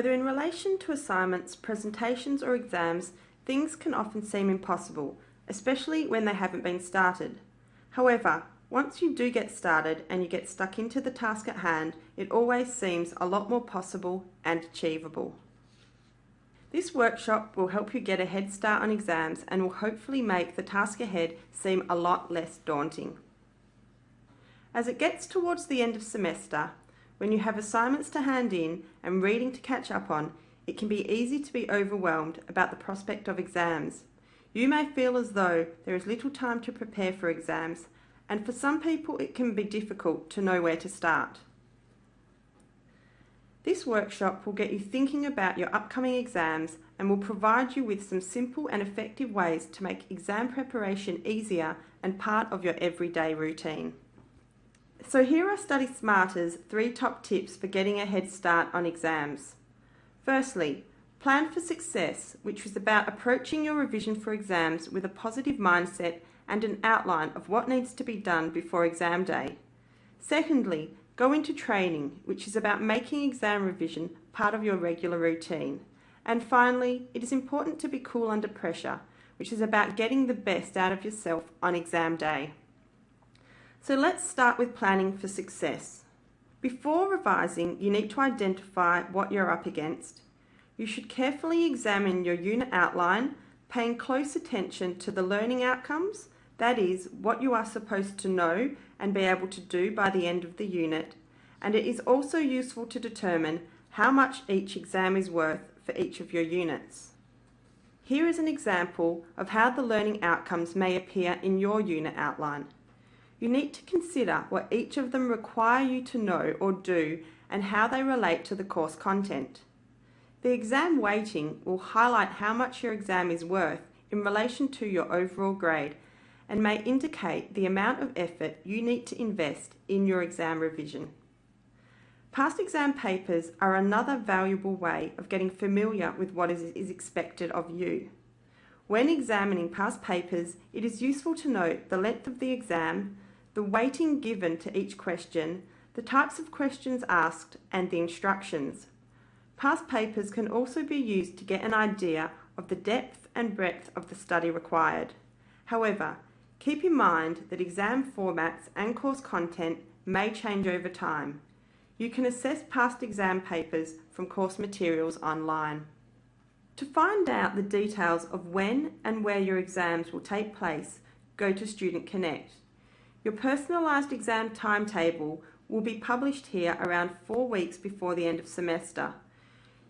Whether in relation to assignments, presentations or exams, things can often seem impossible, especially when they haven't been started. However, once you do get started and you get stuck into the task at hand, it always seems a lot more possible and achievable. This workshop will help you get a head start on exams and will hopefully make the task ahead seem a lot less daunting. As it gets towards the end of semester, when you have assignments to hand in and reading to catch up on, it can be easy to be overwhelmed about the prospect of exams. You may feel as though there is little time to prepare for exams, and for some people it can be difficult to know where to start. This workshop will get you thinking about your upcoming exams and will provide you with some simple and effective ways to make exam preparation easier and part of your everyday routine. So here are Study Smarter's three top tips for getting a head start on exams. Firstly, plan for success, which is about approaching your revision for exams with a positive mindset and an outline of what needs to be done before exam day. Secondly, Go into training, which is about making exam revision part of your regular routine. And finally, it is important to be cool under pressure, which is about getting the best out of yourself on exam day. So let's start with planning for success. Before revising, you need to identify what you're up against. You should carefully examine your unit outline, paying close attention to the learning outcomes, that is, what you are supposed to know and be able to do by the end of the unit, and it is also useful to determine how much each exam is worth for each of your units. Here is an example of how the learning outcomes may appear in your unit outline. You need to consider what each of them require you to know or do and how they relate to the course content. The exam weighting will highlight how much your exam is worth in relation to your overall grade and may indicate the amount of effort you need to invest in your exam revision. Past exam papers are another valuable way of getting familiar with what is, expected of you. When examining past papers, it is useful to note the length of the exam, the weighting given to each question, the types of questions asked and the instructions. Past papers can also be used to get an idea of the depth and breadth of the study required. However, Keep in mind that exam formats and course content may change over time. You can assess past exam papers from course materials online. To find out the details of when and where your exams will take place, go to Student Connect. Your personalised exam timetable will be published here around four weeks before the end of semester.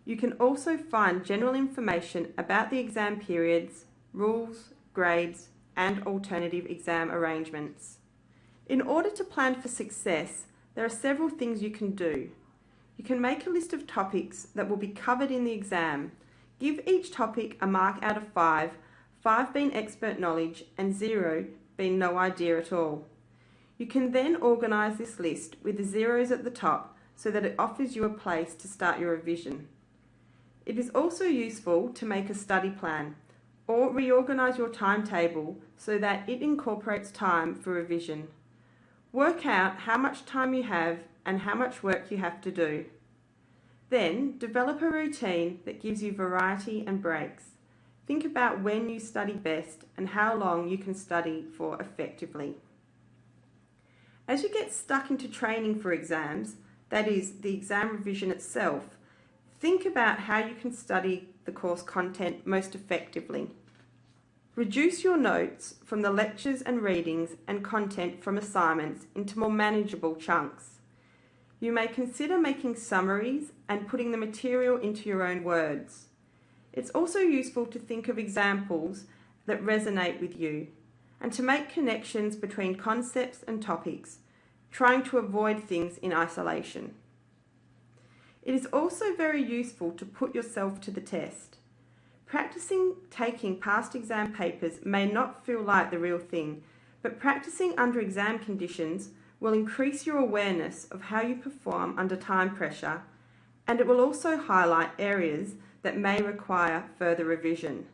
You can also find general information about the exam periods, rules, grades, and alternative exam arrangements. In order to plan for success, there are several things you can do. You can make a list of topics that will be covered in the exam. Give each topic a mark out of 5, 5 being expert knowledge and 0 being no idea at all. You can then organise this list with the zeros at the top so that it offers you a place to start your revision. It is also useful to make a study plan or reorganise your timetable so that it incorporates time for revision. Work out how much time you have and how much work you have to do. Then develop a routine that gives you variety and breaks. Think about when you study best and how long you can study for effectively. As you get stuck into training for exams, that is, the exam revision itself, think about how you can study the course content most effectively. Reduce your notes from the lectures and readings and content from assignments into more manageable chunks. You may consider making summaries and putting the material into your own words. It's also useful to think of examples that resonate with you and to make connections between concepts and topics, trying to avoid things in isolation. It is also very useful to put yourself to the test. Practicing taking past exam papers may not feel like the real thing, but practicing under exam conditions will increase your awareness of how you perform under time pressure and it will also highlight areas that may require further revision.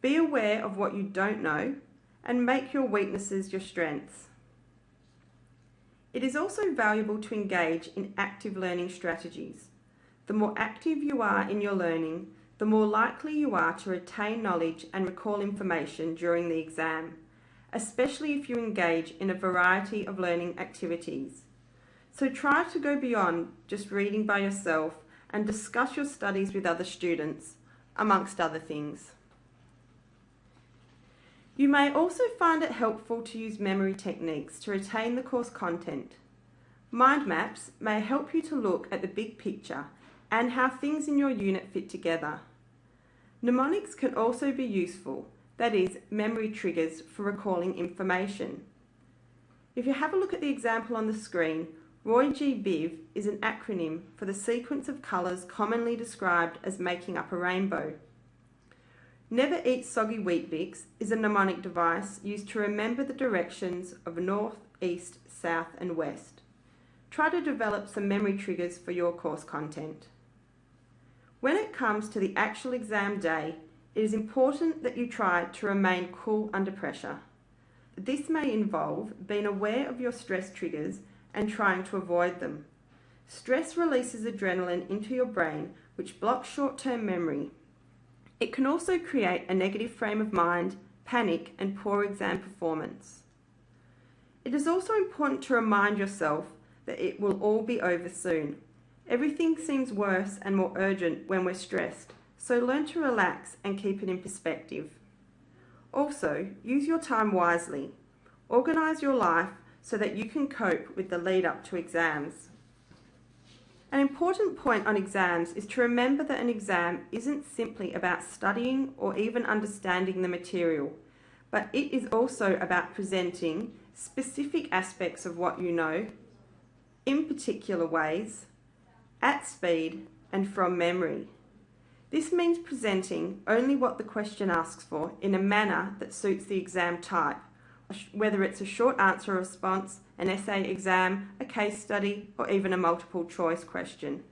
Be aware of what you don't know and make your weaknesses your strengths. It is also valuable to engage in active learning strategies. The more active you are in your learning, the more likely you are to retain knowledge and recall information during the exam, especially if you engage in a variety of learning activities. So try to go beyond just reading by yourself and discuss your studies with other students, amongst other things. You may also find it helpful to use memory techniques to retain the course content. Mind maps may help you to look at the big picture and how things in your unit fit together. Mnemonics can also be useful, that is, memory triggers for recalling information. If you have a look at the example on the screen, Roy G. Biv is an acronym for the sequence of colours commonly described as making up a rainbow. Never Eat Soggy Weet-Bix is a mnemonic device used to remember the directions of north, east, south and west. Try to develop some memory triggers for your course content. When it comes to the actual exam day, it is important that you try to remain cool under pressure. This may involve being aware of your stress triggers and trying to avoid them. Stress releases adrenaline into your brain, which blocks short-term memory. It can also create a negative frame of mind, panic and poor exam performance. It is also important to remind yourself that it will all be over soon. Everything seems worse and more urgent when we're stressed, so learn to relax and keep it in perspective. Also, use your time wisely. Organise your life so that you can cope with the lead up to exams. An important point on exams is to remember that an exam isn't simply about studying or even understanding the material, but it is also about presenting specific aspects of what you know, in particular ways, at speed and from memory. This means presenting only what the question asks for in a manner that suits the exam type whether it's a short answer response, an essay exam, a case study, or even a multiple choice question.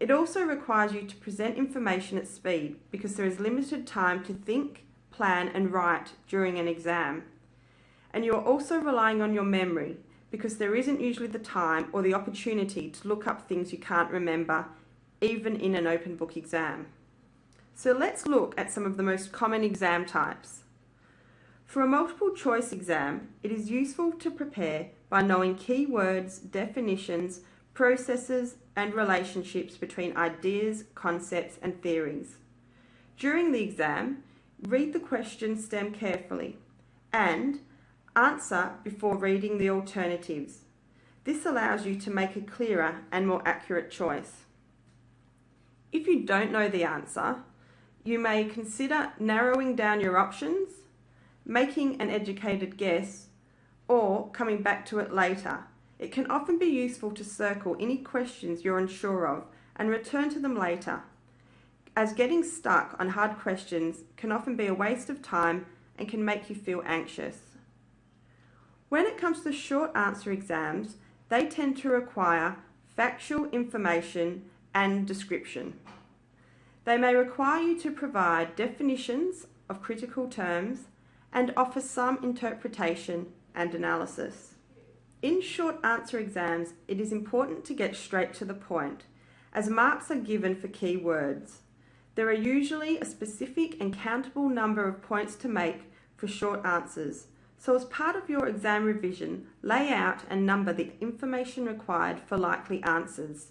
It also requires you to present information at speed because there is limited time to think, plan and write during an exam. And you are also relying on your memory because there isn't usually the time or the opportunity to look up things you can't remember, even in an open book exam. So let's look at some of the most common exam types. For a multiple choice exam, it is useful to prepare by knowing key words, definitions, processes and relationships between ideas, concepts and theories. During the exam, read the question stem carefully and answer before reading the alternatives. This allows you to make a clearer and more accurate choice. If you don't know the answer, you may consider narrowing down your options making an educated guess, or coming back to it later. It can often be useful to circle any questions you're unsure of and return to them later, as getting stuck on hard questions can often be a waste of time and can make you feel anxious. When it comes to short answer exams, they tend to require factual information and description. They may require you to provide definitions of critical terms, and offer some interpretation and analysis. In short answer exams, it is important to get straight to the point, as marks are given for key words. There are usually a specific and countable number of points to make for short answers, so as part of your exam revision, lay out and number the information required for likely answers.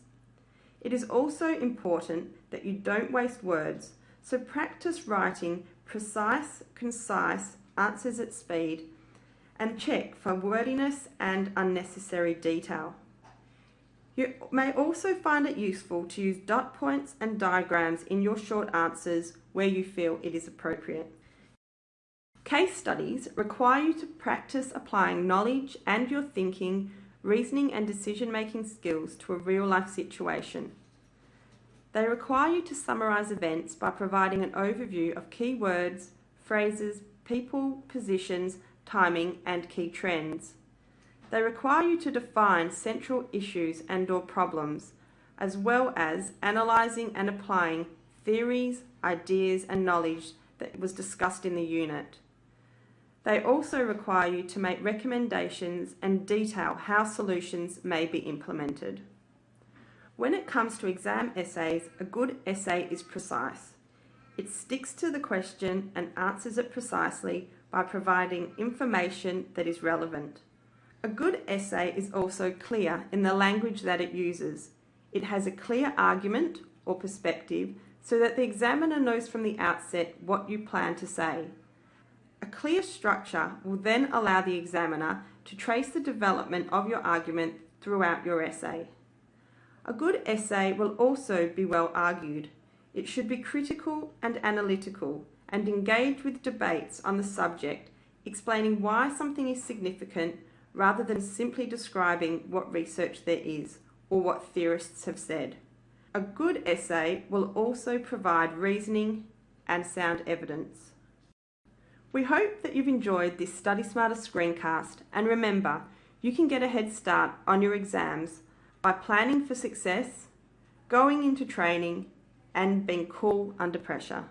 It is also important that you don't waste words, so practice writing precise, concise answers at speed, and check for wordiness and unnecessary detail. You may also find it useful to use dot points and diagrams in your short answers where you feel it is appropriate. Case studies require you to practice applying knowledge and your thinking, reasoning and decision-making skills to a real-life situation. They require you to summarise events by providing an overview of key words, phrases, people, positions, timing and key trends. They require you to define central issues and or problems, as well as analysing and applying theories, ideas and knowledge that was discussed in the unit. They also require you to make recommendations and detail how solutions may be implemented. When it comes to exam essays, a good essay is precise. It sticks to the question and answers it precisely by providing information that is relevant. A good essay is also clear in the language that it uses. It has a clear argument or perspective so that the examiner knows from the outset what you plan to say. A clear structure will then allow the examiner to trace the development of your argument throughout your essay. A good essay will also be well argued. It should be critical and analytical and engage with debates on the subject, explaining why something is significant rather than simply describing what research there is or what theorists have said. A good essay will also provide reasoning and sound evidence. We hope that you've enjoyed this Study Smarter screencast and remember, you can get a head start on your exams by planning for success, going into training and being cool under pressure.